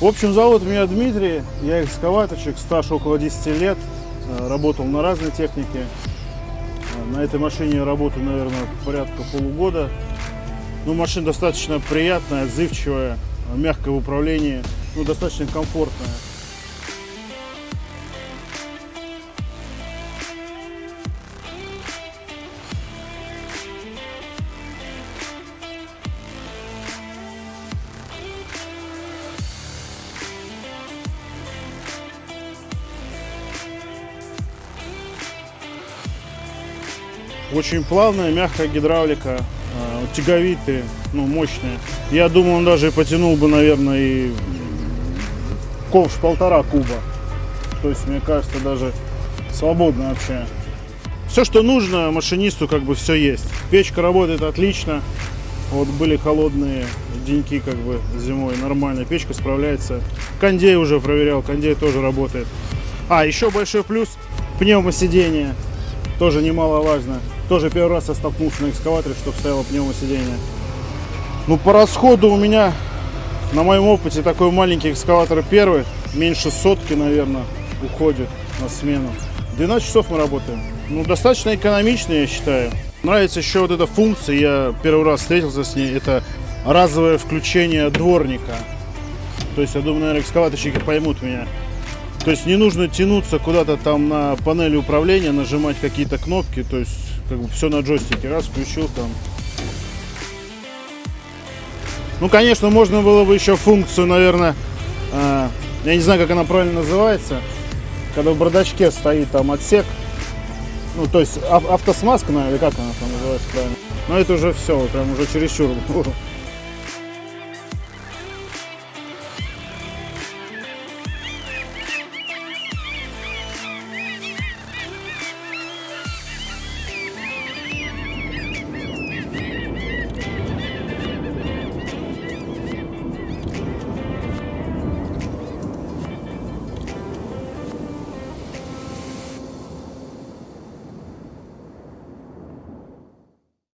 В общем, зовут меня Дмитрий, я экскаваторщик, стаж около 10 лет, э, работал на разной технике. Э, На этой машине я работаю, наверное, порядка полугода. Ну, машина достаточно приятная, отзывчивая, мягкое в управлении, ну, достаточно комфортная. Очень плавная, мягкая гидравлика, э, тяговитые, ну, мощные. Я думаю, он даже потянул бы, наверное, и ковш полтора куба. То есть, мне кажется, даже свободно вообще. Все, что нужно машинисту, как бы все есть. Печка работает отлично. Вот были холодные деньки, как бы зимой, нормально. Печка справляется. Кондей уже проверял, кондей тоже работает. А, еще большой плюс пневмосидение. Тоже немаловажно. Тоже первый раз я столкнулся на экскаваторе, чтобы стояло пневмосидение. Ну, по расходу у меня, на моем опыте, такой маленький экскаватор первый, меньше сотки, наверное, уходит на смену. 12 часов мы работаем. Ну, достаточно экономично, я считаю. Нравится еще вот эта функция, я первый раз встретился с ней, это разовое включение дворника. То есть, я думаю, наверное, экскаваторщики поймут меня. То есть не нужно тянуться куда-то там на панели управления, нажимать какие-то кнопки, то есть как бы все на джойстике, раз включил там. Ну, конечно, можно было бы еще функцию, наверное, э, я не знаю, как она правильно называется, когда в бардачке стоит там отсек, ну, то есть ав- автосмазка, наверное, как она там называется правильно. Но это уже все, прям уже чересчур